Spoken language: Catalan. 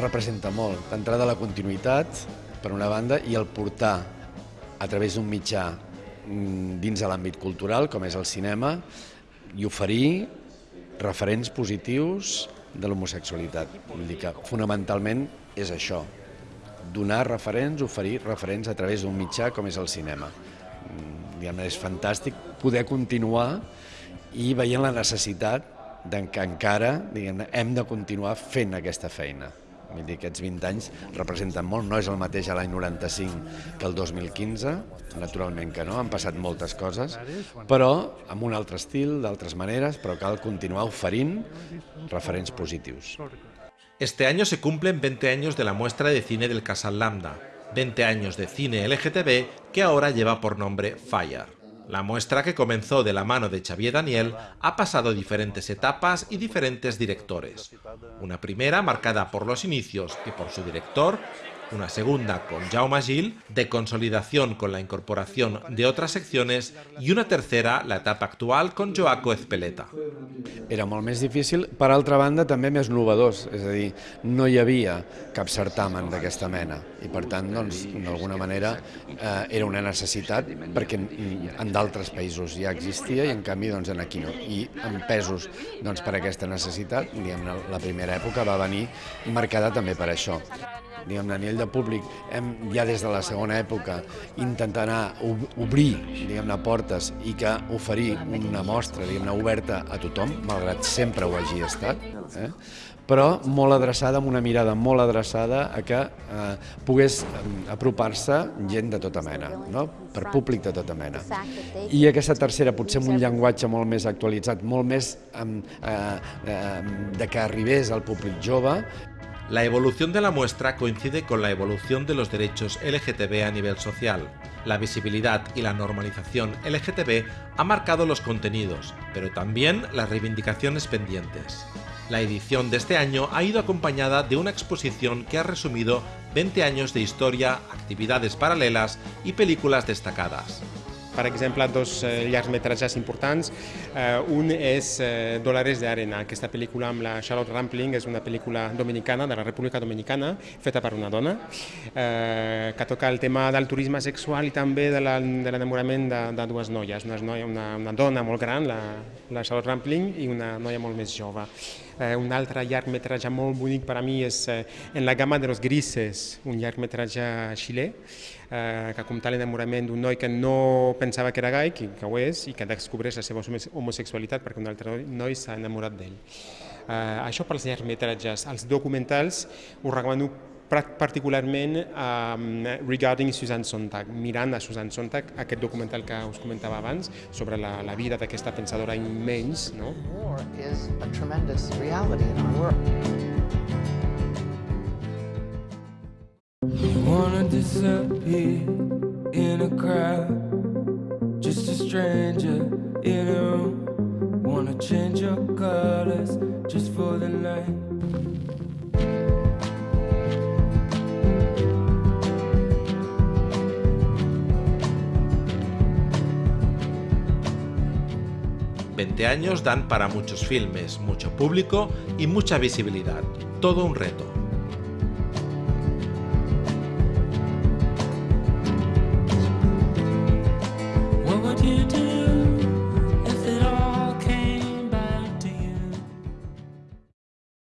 representa molt. D'entrada la continuïtat, per una banda, i el portar a través d'un mitjà mm, dins de l'àmbit cultural, com és el cinema, i oferir referents positius de l'homosexualitat. Vull dir que fonamentalment és això, donar referents, oferir referents a través d'un mitjà com és el cinema. Mm, diguem és fantàstic poder continuar i veient la necessitat que encara diguem hem de continuar fent aquesta feina. Vull dir, aquests 20 anys representen molt, no és el mateix a l'any 95 que el 2015, naturalment que no, han passat moltes coses, però amb un altre estil, d'altres maneres, però cal continuar oferint referents positius. Este año se cumplen 20 años de la muestra de cine del Casal Lambda, 20 años de cine LGTB que ahora lleva por nombre Fire. La muestra que comenzó de la mano de Xavier Daniel ha pasado diferentes etapas y diferentes directores. Una primera marcada por los inicios y por su director, una segunda con Jaume Gil, de consolidación con la incorporación de otras secciones, i una tercera, la etapa actual, con Joaco Ezpeleta. Era molt més difícil, per altra banda també més novedós, és a dir, no hi havia cap certamen d'aquesta mena i per tant, doncs, d'alguna manera eh, era una necessitat perquè en d'altres països ja existia i en canvi doncs, en aquí no. I en pesos doncs, per aquesta necessitat, diguem la primera època va venir marcada també per això diguem nivell de públic, hem ja des de la segona època intentat anar obrir diguem-ne portes i que oferir una mostra diguem-ne oberta a tothom, malgrat sempre ho hagi estat, eh? però molt adreçada, amb una mirada molt adreçada a que eh, pogués apropar-se gent de tota mena, no? per públic de tota mena. I aquesta tercera, potser amb un llenguatge molt més actualitzat, molt més eh, eh, de que arribés al públic jove, La evolución de la muestra coincide con la evolución de los derechos LGTB a nivel social. La visibilidad y la normalización LGTB ha marcado los contenidos, pero también las reivindicaciones pendientes. La edición de este año ha ido acompañada de una exposición que ha resumido 20 años de historia, actividades paralelas y películas destacadas. Per exemple, dos eh, llargmetratges importants. Eh, un és eh, Dólares d'Arena, aquesta pel·lícula amb la Charlotte Rampling, és una pel·lícula dominicana, de la República Dominicana, feta per una dona, eh, que toca el tema del turisme sexual i també de l'enamorament de, de dues noies, una, noia, una, una dona molt gran, la, la Charlotte Rampling, i una noia molt més jove. Eh, un altre llargmetratge molt bonic per a mi és eh, En la gamma de los grises, un llargmetratge xilè, eh, que compta l'enamorament d'un noi que no pensava que era gai, que, que ho és, i que descobreix la seva homosexualitat perquè un altre noi s'ha enamorat d'ell. Eh, això pels llargmetratges. Els documentals ho recomano particularment um, regarding Susan Sontag, mirant a Susan Sontag, aquest documental que us comentava abans sobre la, la vida d'aquesta pensadora immens. No? War is a tremendous reality in our world. wanna disappear in a crowd Just a stranger in a room Wanna change your colors just for the night Veinte años dan para muchos filmes, mucho público y mucha visibilidad. Todo un reto.